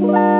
Bye.